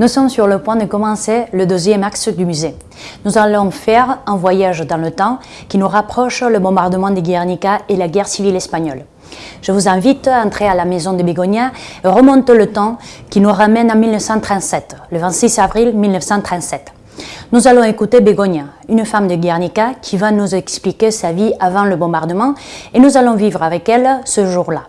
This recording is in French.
Nous sommes sur le point de commencer le deuxième axe du musée. Nous allons faire un voyage dans le temps qui nous rapproche le bombardement de Guernica et la guerre civile espagnole. Je vous invite à entrer à la maison de Bégonia et remonte le temps qui nous ramène en 1937, le 26 avril 1937. Nous allons écouter Bégonia, une femme de Guernica qui va nous expliquer sa vie avant le bombardement et nous allons vivre avec elle ce jour-là.